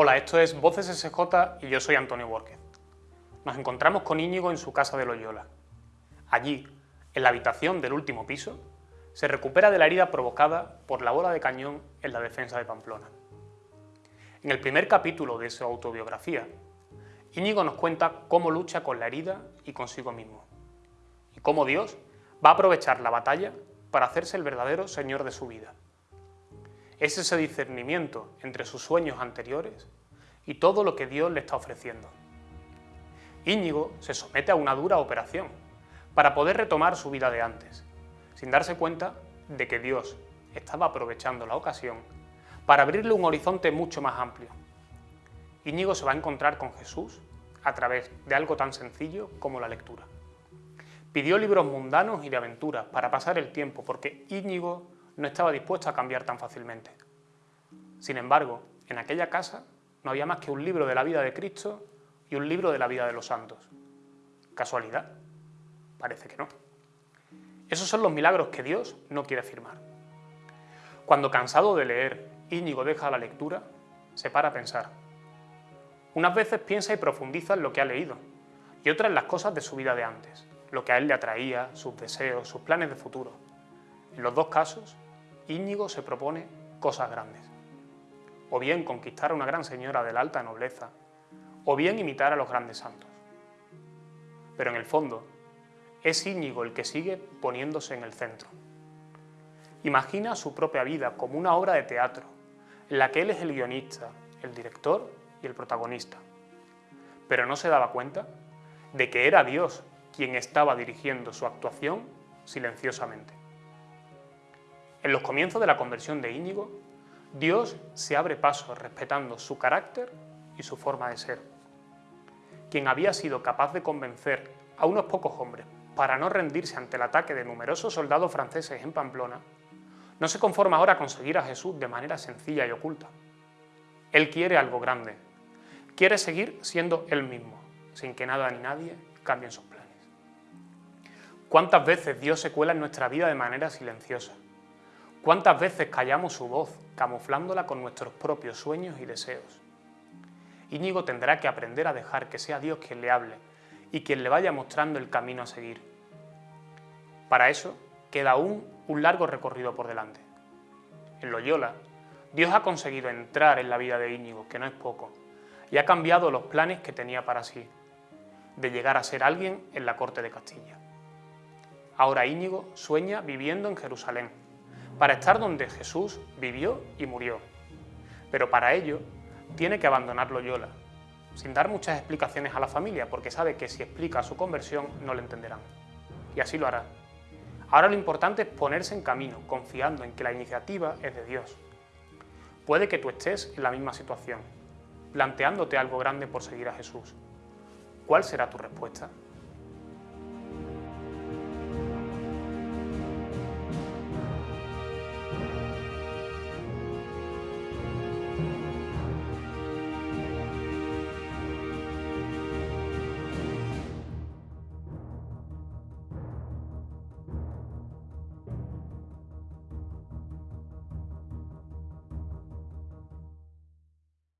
Hola, esto es Voces SJ y yo soy Antonio Borges. Nos encontramos con Íñigo en su casa de Loyola. Allí, en la habitación del último piso, se recupera de la herida provocada por la bola de cañón en la defensa de Pamplona. En el primer capítulo de su autobiografía, Íñigo nos cuenta cómo lucha con la herida y consigo mismo, y cómo Dios va a aprovechar la batalla para hacerse el verdadero señor de su vida es ese discernimiento entre sus sueños anteriores y todo lo que Dios le está ofreciendo. Íñigo se somete a una dura operación para poder retomar su vida de antes, sin darse cuenta de que Dios estaba aprovechando la ocasión para abrirle un horizonte mucho más amplio. Íñigo se va a encontrar con Jesús a través de algo tan sencillo como la lectura. Pidió libros mundanos y de aventuras para pasar el tiempo porque Íñigo no estaba dispuesto a cambiar tan fácilmente. Sin embargo, en aquella casa no había más que un libro de la vida de Cristo y un libro de la vida de los santos. ¿Casualidad? Parece que no. Esos son los milagros que Dios no quiere firmar. Cuando cansado de leer, Íñigo deja la lectura, se para a pensar. Unas veces piensa y profundiza en lo que ha leído, y otras en las cosas de su vida de antes, lo que a él le atraía, sus deseos, sus planes de futuro. En los dos casos, Íñigo se propone cosas grandes. O bien conquistar a una gran señora de la alta nobleza, o bien imitar a los grandes santos. Pero en el fondo, es Íñigo el que sigue poniéndose en el centro. Imagina su propia vida como una obra de teatro, en la que él es el guionista, el director y el protagonista. Pero no se daba cuenta de que era Dios quien estaba dirigiendo su actuación silenciosamente. En los comienzos de la conversión de Íñigo, Dios se abre paso respetando su carácter y su forma de ser. Quien había sido capaz de convencer a unos pocos hombres para no rendirse ante el ataque de numerosos soldados franceses en Pamplona, no se conforma ahora con seguir a Jesús de manera sencilla y oculta. Él quiere algo grande, quiere seguir siendo Él mismo, sin que nada ni nadie cambien sus planes. ¿Cuántas veces Dios se cuela en nuestra vida de manera silenciosa? ¿Cuántas veces callamos su voz, camuflándola con nuestros propios sueños y deseos? Íñigo tendrá que aprender a dejar que sea Dios quien le hable y quien le vaya mostrando el camino a seguir. Para eso queda aún un largo recorrido por delante. En Loyola, Dios ha conseguido entrar en la vida de Íñigo, que no es poco, y ha cambiado los planes que tenía para sí, de llegar a ser alguien en la corte de Castilla. Ahora Íñigo sueña viviendo en Jerusalén, para estar donde Jesús vivió y murió. Pero para ello tiene que abandonar Loyola, sin dar muchas explicaciones a la familia, porque sabe que si explica su conversión no le entenderán. Y así lo hará. Ahora lo importante es ponerse en camino, confiando en que la iniciativa es de Dios. Puede que tú estés en la misma situación, planteándote algo grande por seguir a Jesús. ¿Cuál será tu respuesta?